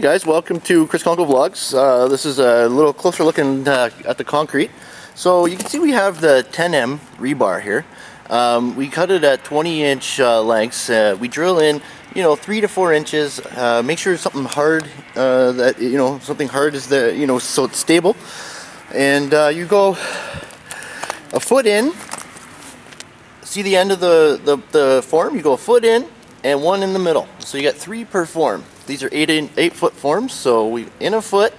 Hey guys, welcome to Chris Conkle Vlogs. Uh, this is a little closer looking uh, at the concrete. So you can see we have the 10M rebar here. Um, we cut it at 20 inch uh, lengths. Uh, we drill in, you know, three to four inches. Uh, make sure something hard, uh, that you know, something hard is there, you know, so it's stable. And you go a foot in. See the end of the, the the form? You go a foot in and one in the middle. So you got three per form. These are eight in, eight foot forms, so we in a foot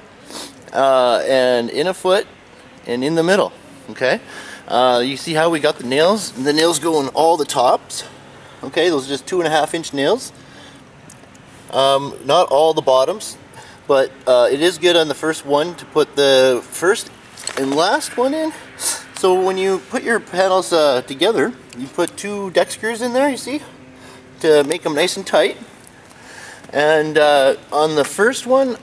uh, and in a foot and in the middle. Okay, uh, you see how we got the nails? The nails go in all the tops. Okay, those are just two and a half inch nails. Um, not all the bottoms, but uh, it is good on the first one to put the first and last one in. So when you put your panels uh, together, you put two deck screws in there, you see, to make them nice and tight. And uh, on the first one,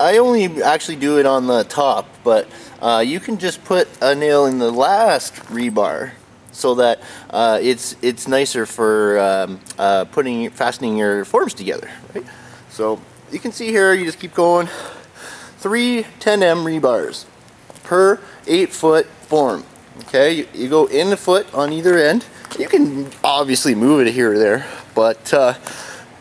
I only actually do it on the top, but uh, you can just put a nail in the last rebar so that uh, it's it's nicer for um, uh, putting fastening your forms together. Right? So you can see here, you just keep going. Three 10M rebars per eight foot form. Okay, you, you go in the foot on either end. You can obviously move it here or there, but uh,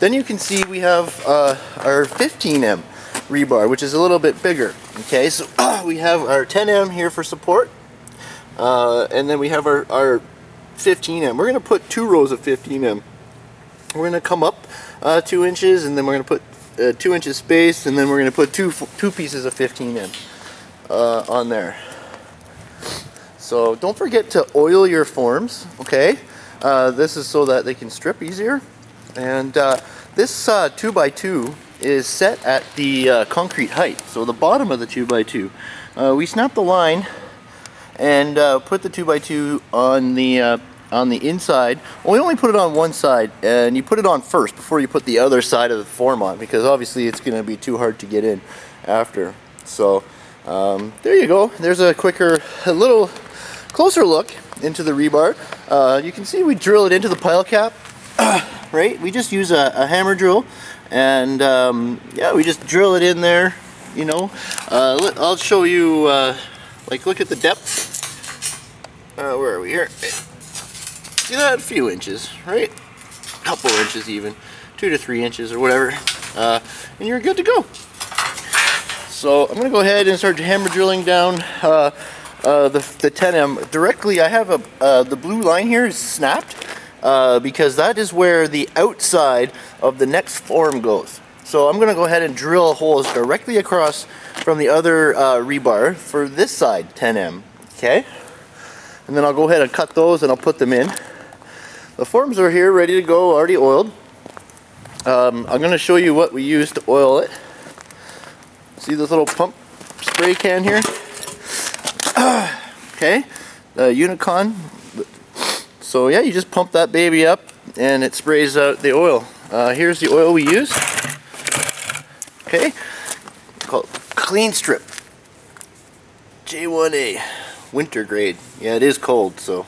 then you can see we have uh, our 15M rebar, which is a little bit bigger. Okay, so uh, we have our 10M here for support, uh, and then we have our, our 15M. We're going to put two rows of 15M. We're going to come up uh, two inches, and then we're going to put uh, two inches space, and then we're going to put two two pieces of 15M uh, on there. So don't forget to oil your forms. Okay, this is so that they can strip easier. And uh, this uh, 2x2 is set at the uh, concrete height, so the bottom of the 2x2. Uh, we snap the line and uh, put the 2x2 on the uh, on the inside. Well, we only put it on one side, and you put it on first before you put the other side of the form on, because obviously it's going to be too hard to get in after. So um, there you go. There's a quicker, a little closer look into the rebar. you can see we drill it into the pile cap right? We just use a, a hammer drill and um, yeah, we just drill it in there, you know. Uh, I'll show you, uh, like look at the depth. Uh, where are we here? See that? A few inches, right? A couple inches even. Two to three inches or whatever. Uh, and you're good to go. So I'm going to go ahead and start hammer drilling down uh, uh, the, the 10M. Directly, I have a, the blue line here is snapped uh, because that is where the outside of the next form goes. So I'm going to go ahead and drill holes directly across from the other uh, rebar for this side 10M. Okay? And then I'll go ahead and cut those and I'll put them in. The forms are here ready to go, already oiled. Um, I'm going to show you what we use to oil it. See this little pump spray can here? okay, the Unicon so yeah, you just pump that baby up and it sprays out the oil. Uh, here's the oil we use. Okay, called Clean Strip. J1A, winter grade. Yeah, it is cold, so.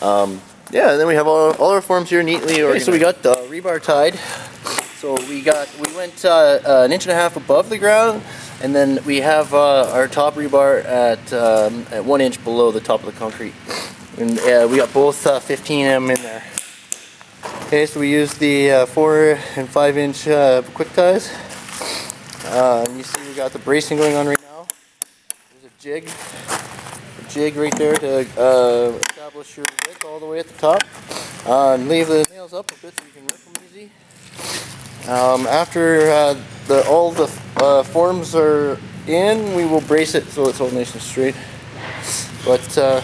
Um, yeah, and then we have all, all our forms here neatly organized. Okay, so we got the rebar tied. So we got, we went uh, uh, an inch and a half above the ground, and then we have uh, our top rebar at, um, at one inch below the top of the concrete. And uh, we got both uh, 15M in there. Okay, so we use the uh, 4 and 5 inch uh, quick ties. Uh, you see we got the bracing going on right now. There's a jig. A jig right there to uh, establish your width all the way at the top. and leave the nails up a bit so you can rip them easy. Um, after the, all the forms are in, we will brace it so it's all nice and straight. But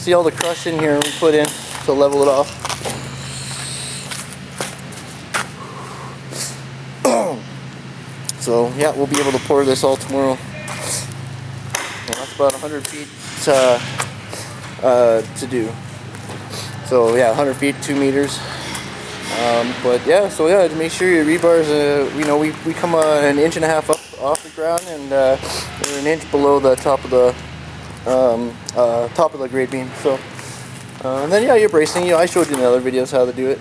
See all the crush in here we put in to level it off. so yeah, we'll be able to pour this all tomorrow. That's about 100 feet uh, uh, to do. So yeah, 100 feet, 2 meters. Um, but yeah, so yeah, to make sure your rebars, uh, you know, we, we come uh, an inch and a half up off the ground and uh, an inch below the top of the um, uh, top of the grade beam. So, uh, and then yeah, you're bracing. You know, I showed you in the other videos how to do it.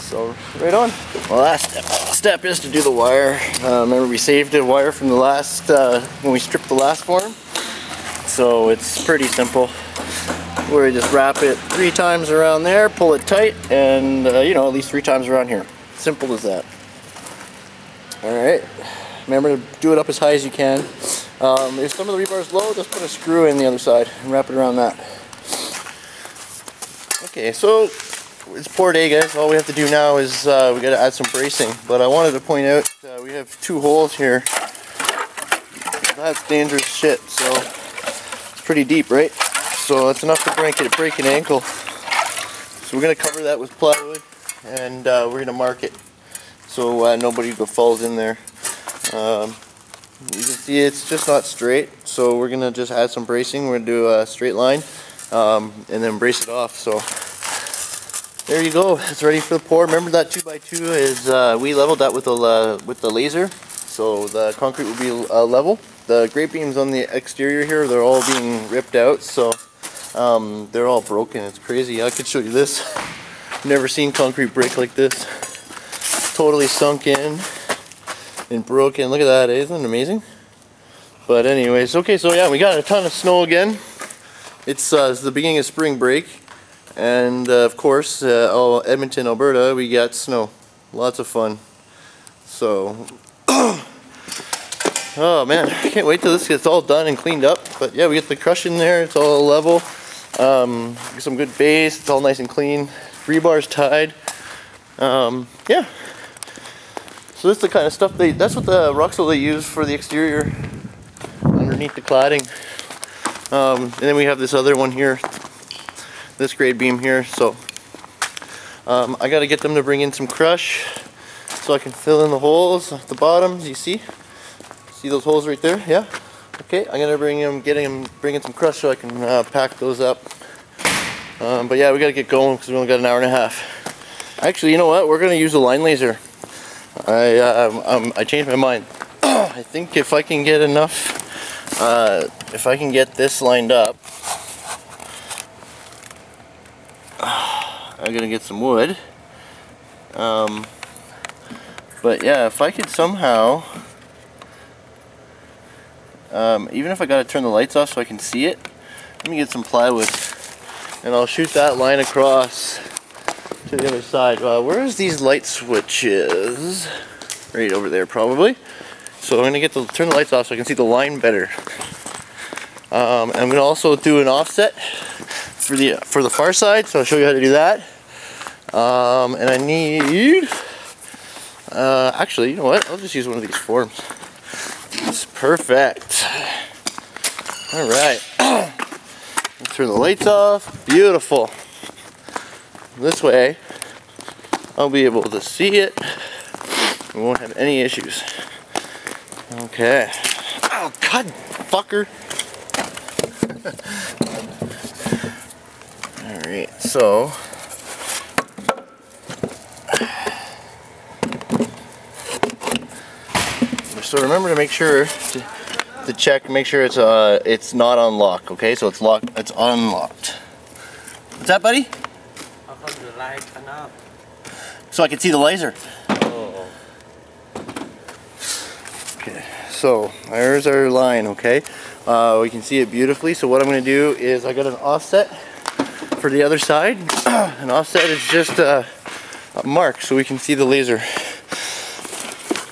So right on. Well, last step, step is to do the wire. Uh, remember we saved a wire from the last, uh, when we stripped the last form. So it's pretty simple. Where you just wrap it three times around there, pull it tight, and uh, you know, at least three times around here. Simple as that. Alright, remember to do it up as high as you can. Um, if some of the rebar is low, just put a screw in the other side and wrap it around that. Okay, so it's pour day guys. All we have to do now is uh, we got to add some bracing. But I wanted to point out uh, we have two holes here. That's dangerous shit. So it's pretty deep, right? So that's enough to break it, break an ankle. So we're gonna cover that with plywood, and uh, we're gonna mark it so uh, nobody falls in there. Um, you can see it's just not straight, so we're gonna just add some bracing. We're gonna do a straight line um, and then brace it off. So there you go. It's ready for the pour. Remember that two by two is uh, we leveled that with the uh, with the laser, so the concrete will be uh, level. The grade beams on the exterior here, they're all being ripped out, so um, they're all broken. It's crazy. I could show you this. Never seen concrete break like this. Totally sunk in and broken. Look at that, isn't it amazing? But anyways, okay, so yeah, we got a ton of snow again. It's, uh, it's the beginning of spring break. And uh, of course, uh, Edmonton, Alberta, we got snow. Lots of fun. So, oh man, I can't wait till this gets all done and cleaned up. But yeah, we get the crush in there, it's all level. Um, some good base, it's all nice and clean. Rebar's tied. Um, yeah. So that's the kind of stuff they, that's what the Roxul they use for the exterior underneath the cladding. Um, and then we have this other one here, this grade beam here. So um, I got to get them to bring in some crush so I can fill in the holes at the bottom. You see? See those holes right there? Yeah. Okay, I'm gonna bring them, getting them, bringing some crush so I can uh, pack those up. Um, but yeah, we gotta get going because we only got an hour and a half. Actually, you know what? We're gonna use a line laser. I uh, um, I changed my mind. I think if I can get enough, uh, if I can get this lined up, I'm gonna get some wood. Um, but yeah, if I could somehow, um, even if I gotta turn the lights off so I can see it, let me get some plywood and I'll shoot that line across to the other side. Uh, where's these light switches? Right over there probably. So I'm gonna get to turn the lights off so I can see the line better. Um, I'm gonna also do an offset for the for the far side, so I'll show you how to do that. Um, and I need, uh, actually, you know what? I'll just use one of these forms. It's perfect. All right. Turn the lights off. Beautiful. This way, I'll be able to see it. We won't have any issues. Okay. Oh, God, fucker. Alright, so. So remember to make sure to, to check, make sure it's uh it's not unlocked, okay? So it's locked, it's unlocked. What's that, buddy? How come the light turn up? So I can see the laser. Okay, so there's our line, okay? Uh, we can see it beautifully. So what I'm going to do is I got an offset for the other side. an offset is just a, a mark so we can see the laser.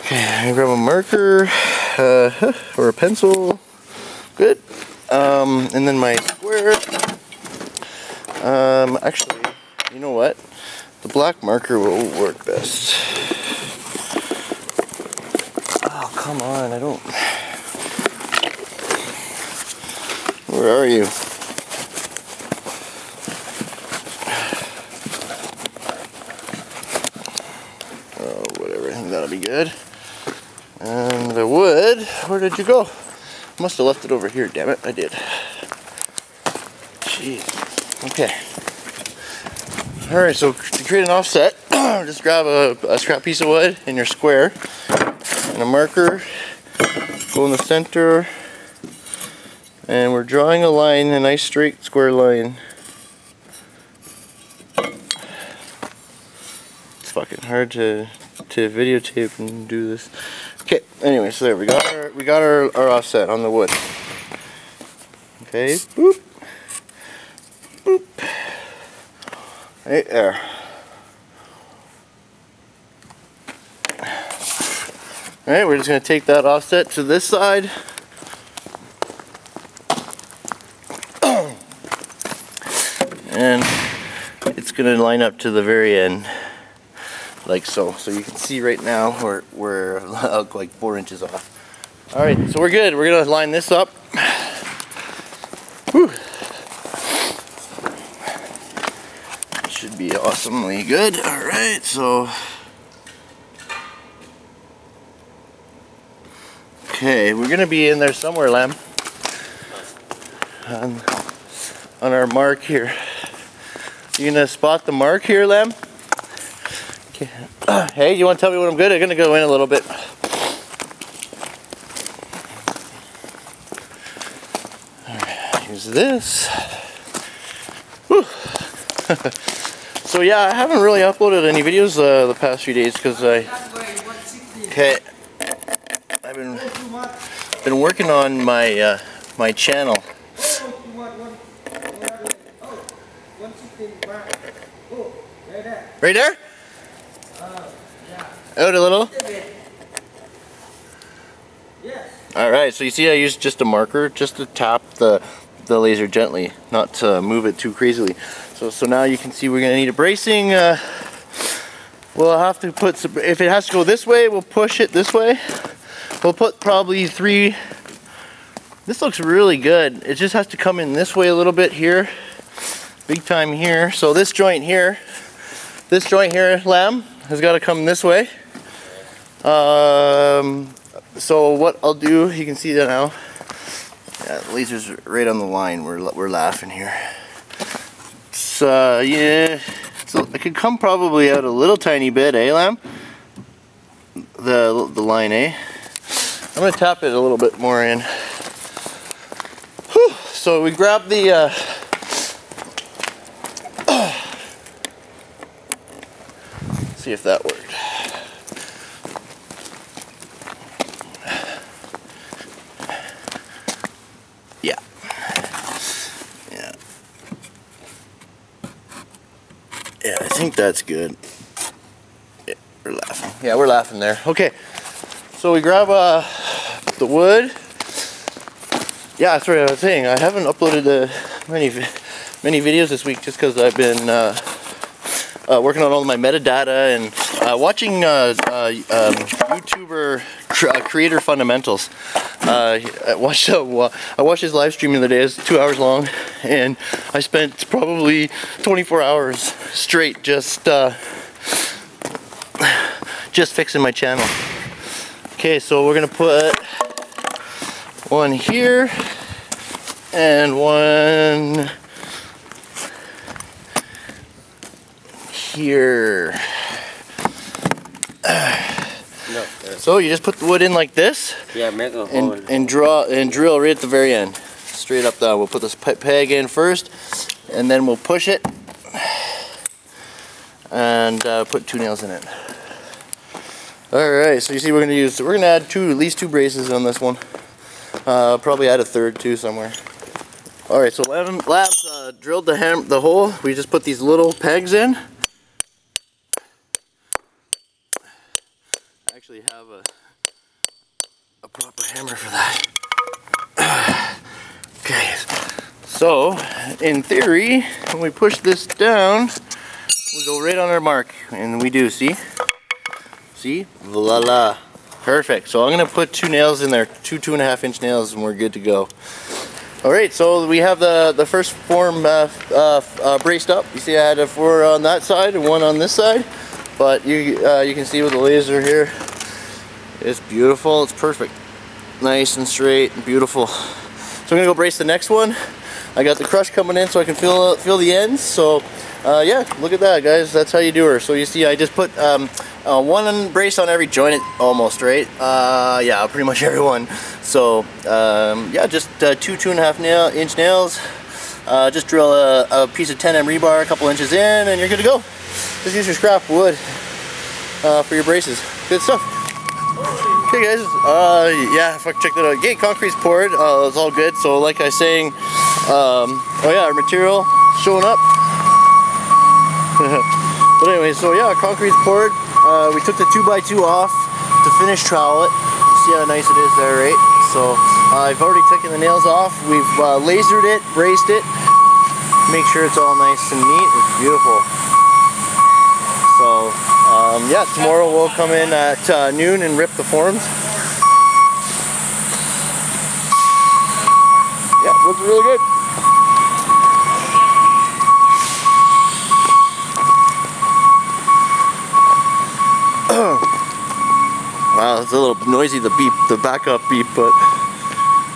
Okay, I'm gonna grab a marker uh, or a pencil. Good. Um, and then my square. Um, actually, you know what? The black marker will work best. Oh, come on, I don't... Where are you? Oh, whatever, I think that'll be good. And the wood, where did you go? Must have left it over here, damn it, I did. Jeez. Okay. Alright, so to create an offset, just grab a, a scrap piece of wood in your square and a marker, go in the center, and we're drawing a line, a nice straight square line. It's fucking hard to to videotape and do this. Okay, anyway, so there we got our we got our, our offset on the wood. Okay. Boop. Right there. Alright, we're just going to take that offset to this side. and it's going to line up to the very end like so. So you can see right now we're, we're like four inches off. Alright, so we're good. We're going to line this up. Whew. Awesomely good. Alright, so Okay, we're gonna be in there somewhere, Lamb. On, on our mark here. You gonna spot the mark here, Lamb? Okay. hey, you wanna tell me when I'm good? I'm gonna go in a little bit. Alright, use this. so yeah, I haven't really uploaded any videos uh, the past few days because I... Okay, I've been been working on my uh, my channel. Right there? Out a little? Alright, so you see I used just a marker just to tap the, the laser gently, not to move it too crazily. So, so now you can see we're going to need a bracing. Uh, we'll have to put some, if it has to go this way, we'll push it this way. We'll put probably three. This looks really good. It just has to come in this way a little bit here. Big time here. So this joint here, this joint here, lamb, has got to come this way. Um, so what I'll do, you can see that now. Yeah, laser's right on the line. We're, we're laughing here. So, yeah. It could come probably out a little tiny bit, eh, lamb? The, the line, eh? I'm going to tap it a little bit more in. Whew. So we grab the uh, see if that worked. Yeah. Yeah. Yeah, I think that's good. Yeah, we're laughing. Yeah, we're laughing there. Okay. So we grab uh, the wood. Yeah, that's what I was saying. I haven't uploaded uh, many many videos this week just because I've been uh, uh, working on all my metadata and uh, watching uh, uh, um, YouTuber cr uh, creator fundamentals. I watched I watched his live stream the other day. It's two hours long, and I spent probably 24 hours straight just just fixing my channel. Okay, so we're gonna put one here and one here. No, so you just put the wood in like this yeah, make a hole. and, and draw and drill right at the very end. Straight up down. We'll put this peg in first and then we'll push it and uh, put two nails in it. Alright, so you see we're gonna use we're gonna add two at least two braces on this one. Uh, probably add a third too somewhere. Alright, so Labs, Labs uh, drilled the ham the hole. We just put these little pegs in. Actually have a a proper hammer for that. okay. So, in theory, when we push this down, we go right on our mark, and we do, see? See? Voila. Perfect. So I'm going to put two nails in there, two two and a half inch nails, and we're good to go. All right, so we have the, the first form uh, uh, uh, braced up. You see I had a four on that side and one on this side. But you, uh, you can see with the laser here, it's beautiful, it's perfect. Nice and straight and beautiful. So I'm gonna go brace the next one. I got the crush coming in so I can feel, feel the ends. So uh, yeah, look at that guys, that's how you do her. So you see I just put um, uh, one brace on every joint almost, right? Uh, yeah, pretty much every one. So um, yeah, just uh, two, two and a half nail, inch nails. Uh, just drill a, a, piece of 10M rebar a couple inches in and you're good to go. Just use your scrap wood. uh, for your braces. Good stuff. Okay guys, uh, yeah, fuck, check that out. Gate concrete's poured, uh, it's all good. So like I was saying, um, oh yeah, our material showing up. but anyway, so yeah, concrete's poured. Uh, we took the 2x2 off to finish trowel it. See how nice it is there, right? So uh, I've already taken the nails off. We've uh, lasered it, braced it. Make sure it's all nice and neat. It's beautiful. So um, yeah, tomorrow we'll come in at uh, noon and rip the forms. Yeah, looks really good. wow, it's a little noisy, the beep, the backup beep, but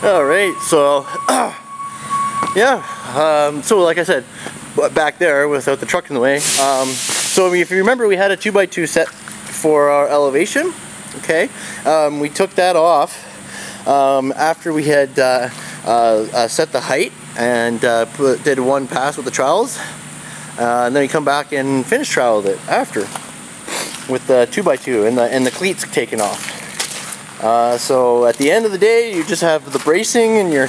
all right, so yeah, um, so like I said, back there without the truck in the way. Um, so if you remember, we had a 2x2 set for our elevation, okay? Um, we took that off um, after we had uh, uh, uh, set the height and uh, put, did one pass with the trowels. Uh, and then we come back and finish troweled it after with the 2x2 and the, and the cleats taken off. Uh, so at the end of the day, you just have the bracing and your,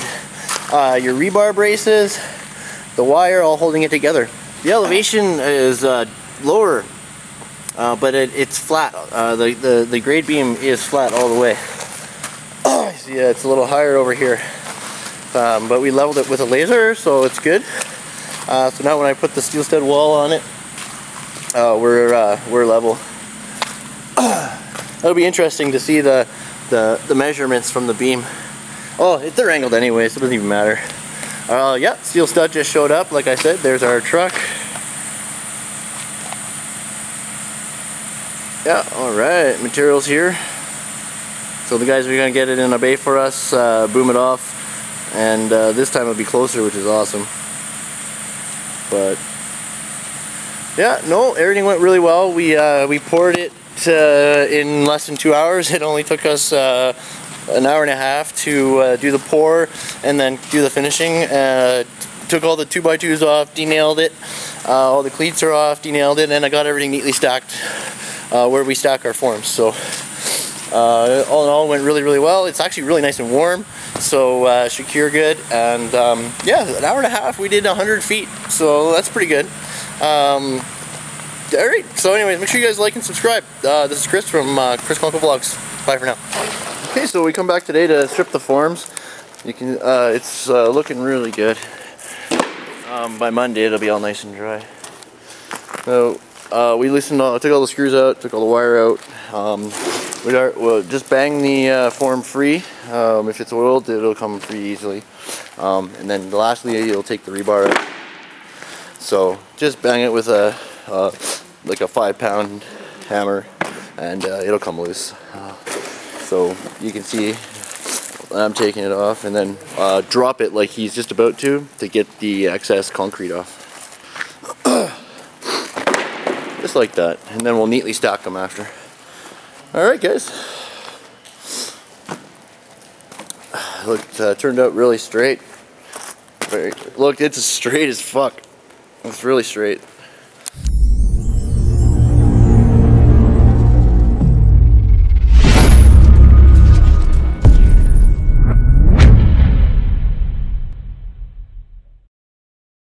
your rebar braces, the wire all holding it together. The elevation is uh, lower, uh, but it, it's flat. Uh, the, the, the grade beam is flat all the way. yeah, it's a little higher over here. Um, but we leveled it with a laser, so it's good. Uh, so now when I put the steel stud wall on it, uh, we're, uh, we're level. That'll be interesting to see the, the, the measurements from the beam. Oh, they're angled anyway, so it doesn't even matter. Uh, yeah, steel stud just showed up. Like I said, there's our truck. Yeah, alright, materials here. So the guys are going to get it in a bay for us, uh, boom it off, and uh, this time it'll be closer, which is awesome. But, yeah, no, everything went really well. We, uh, we poured it uh, in less than two hours. It only took us uh, an hour and a half to uh, do the pour and then do the finishing. Took all the 2x2s off, denailed it. Uh, all the cleats are off, denailed it, and I got everything neatly stacked uh, where we stack our forms. So uh, all in all, went really, really well. It's actually really nice and warm, so uh, should cure good. And um, yeah, an hour and a half, we did 100 feet, so that's pretty good. Um, all right, so anyways, make sure you guys like and subscribe. this is Chris from Chris Conkle Vlogs. Bye for now. Okay, so we come back today to strip the forms. You can, uh, it's uh, looking really good. Um, by Monday, it'll be all nice and dry. So uh, we listened, uh, took all the screws out, took all the wire out. Um, we are, we'll just bang the uh, form free. Um, if it's oiled, it'll come free easily. Um, and then lastly, you'll take the rebar out. So just bang it with a uh, like a five pound hammer, and it'll come loose. So you can see I'm taking it off and then uh, drop it like he's just about to to get the excess concrete off. Like that. And then we'll neatly stack them after. Alright guys. Look, uh, turned out really straight. Very, look, it's as straight as fuck. It's really straight.